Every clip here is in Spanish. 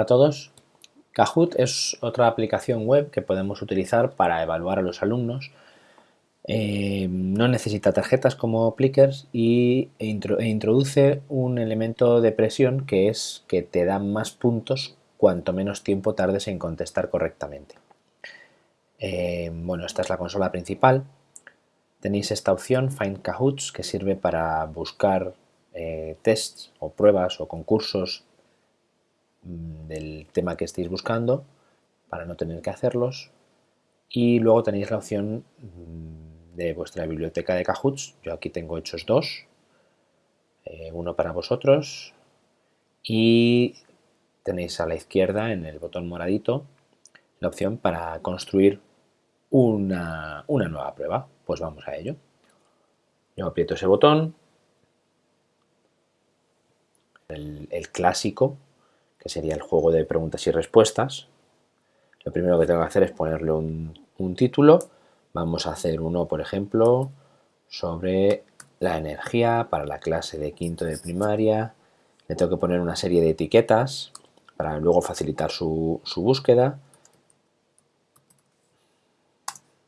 A todos. Kahoot es otra aplicación web que podemos utilizar para evaluar a los alumnos. Eh, no necesita tarjetas como Plickers y, e, e, introduce un elemento de presión que es que te da más puntos cuanto menos tiempo tardes en contestar correctamente. Eh, bueno, esta es la consola principal. Tenéis esta opción, Find Kahoots, que sirve para buscar eh, tests o pruebas o concursos del tema que estéis buscando para no tener que hacerlos. Y luego tenéis la opción mm, de vuestra biblioteca de Kahoots, yo aquí tengo hechos dos, eh, uno para vosotros. Y tenéis a la izquierda en el botón moradito la opción para construir una, nueva prueba, pues vamos a ello. Yo aprieto ese botón, el clásico que sería el juego de preguntas y respuestas. Lo primero que tengo que hacer es ponerle un, título. Vamos a hacer uno, por ejemplo, sobre la energía para la clase de quinto de primaria. Le tengo que poner una serie de etiquetas para luego facilitar su, su búsqueda.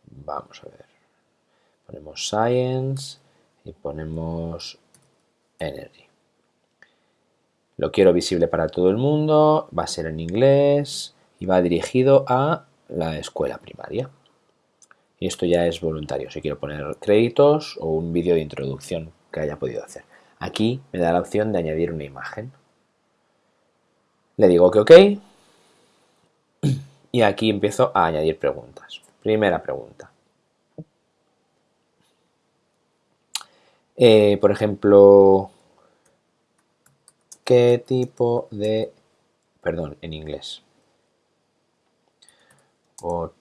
Vamos a ver. Ponemos Science y ponemos Energy. Lo quiero visible para todo el mundo, va a ser en inglés y va dirigido a la escuela primaria. Y esto ya es voluntario, si quiero poner créditos o un vídeo de introducción que haya podido hacer. Aquí me da la opción de añadir una imagen. Le digo que ok y aquí empiezo a añadir preguntas. Primera pregunta. Eh, por ejemplo, ¿Qué tipo de... perdón, en inglés. What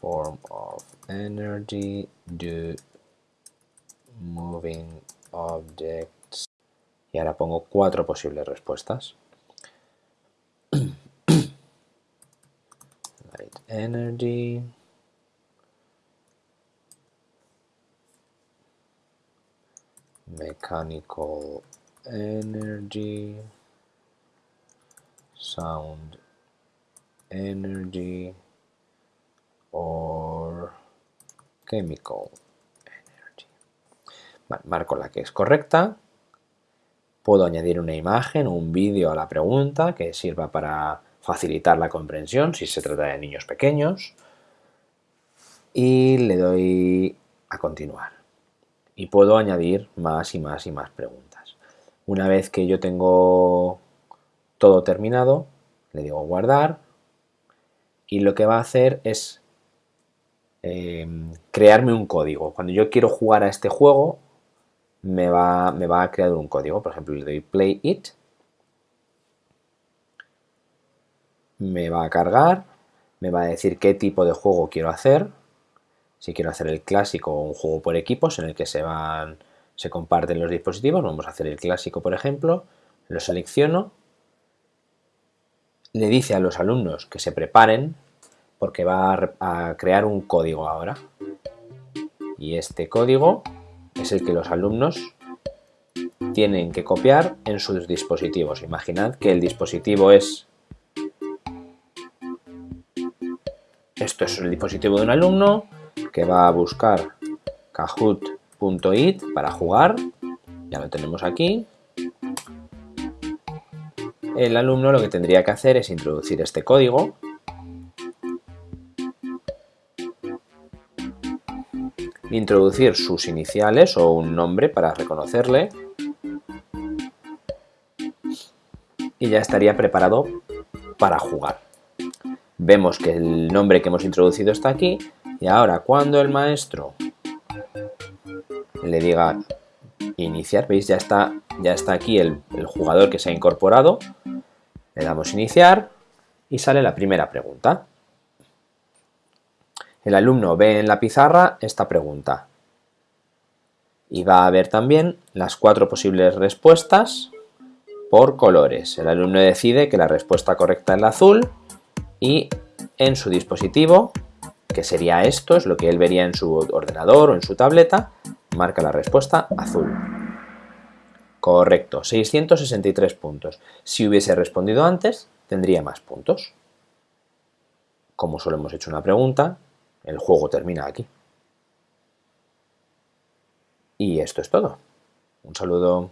form of energy do moving objects... Y ahora pongo cuatro posibles respuestas. Light energy... mechanical energy sound energy or chemical energy. marco la que es correcta. Puedo añadir una imagen un vídeo a la pregunta que sirva para facilitar la comprensión si se trata de niños pequeños. Y le doy a continuar. Y puedo añadir más y más y más preguntas. Una vez que yo tengo todo terminado, le digo guardar y lo que va a hacer es em, crearme un código. Cuando yo quiero jugar a este juego, me va, me va a crear un código. Por ejemplo, le doy play it, me va a cargar, me va a decir qué tipo de juego quiero hacer, si quiero hacer el clásico o un juego por equipos en el que se van se comparten los dispositivos, vamos a hacer el clásico por ejemplo, lo selecciono, le dice a los alumnos que se preparen porque va a, crear un código ahora y este código es el que los alumnos tienen que copiar en sus dispositivos. Imaginad que el dispositivo es... Esto es el dispositivo de un alumno que va a buscar Kahoot .it para jugar, ya lo tenemos aquí. El alumno lo que tendría que hacer es introducir este código introducir sus iniciales o un nombre para reconocerle y ya estaría preparado para jugar. Vemos que el nombre que hemos introducido está aquí y ahora cuando el maestro le diga iniciar, veis ya está, ya está aquí el, jugador que se ha incorporado, le damos iniciar y sale la primera pregunta. El alumno ve en la pizarra esta pregunta y va a ver también las cuatro posibles respuestas por colores. El alumno decide que la respuesta correcta es la azul y en su dispositivo, que sería esto, es lo que él vería en su ordenador o en su tableta, Marca la respuesta azul. Correcto, 663 puntos. Si hubiese respondido antes, tendría más puntos. Como solo hemos hecho una pregunta, el juego termina aquí. Y esto es todo. Un saludo.